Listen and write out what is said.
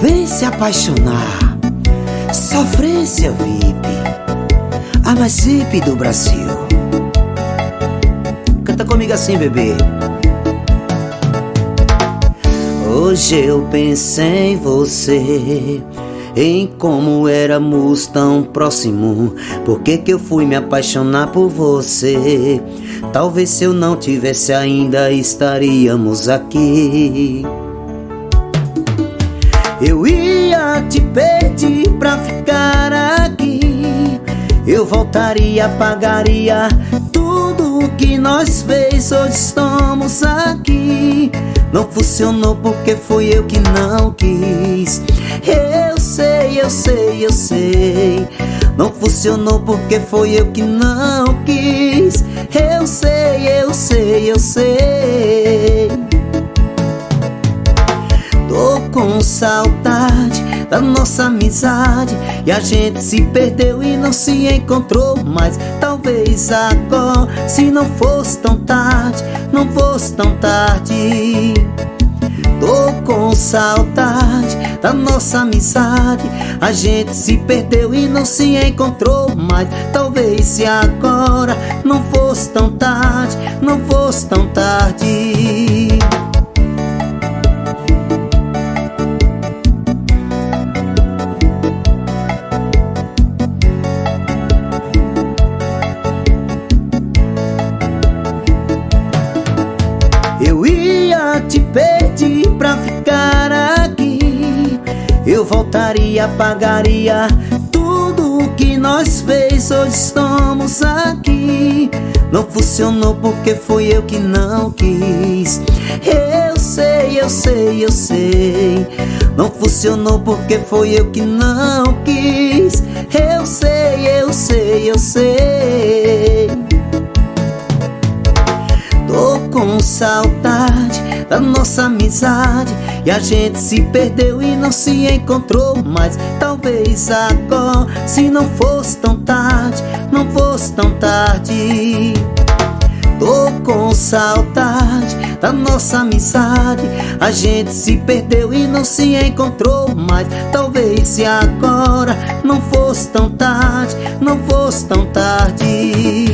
Vem se apaixonar. Sofrência VIP. A mais VIP do Brasil. Canta comigo assim, bebê. Hoje eu pensei em você em como éramos tão próximos. Por que, que eu fui me apaixonar por você? Talvez se eu não tivesse ainda estaríamos aqui. Eu ia te pedir pra ficar aqui. Eu voltaria, pagaria tudo o que nós fez. Hoje estamos aqui. Não funcionou porque fui eu que não quis. Eu sei, eu sei, eu sei. Não funcionou porque foi eu que não quis. Eu sei, eu sei, eu sei. Com saudade da nossa amizade. E a gente se perdeu e não se encontrou mais. Talvez agora, se não fosse tão tarde Não fosse tão tarde. Tô com saudade da nossa amizade. A gente se perdeu e não se encontrou mais. Talvez se agora não fosse tão tarde Não fosse tão tarde voltaria, pagaria tudo o que nós fez. Hoje estamos aqui. Não funcionou porque foi eu que não quis. Eu sei, eu sei, eu sei. Não funcionou porque foi eu que não quis. Eu sei, eu sei, eu sei. Tô com saudade da nossa amizade. E a gente se perdeu e não se encontrou mais. Talvez agora, se não fosse tão tarde Não fosse tão tarde. Tô com saudade da nossa amizade. A gente se perdeu e não se encontrou mais. Talvez se agora não fosse tão tarde Não fosse tão tarde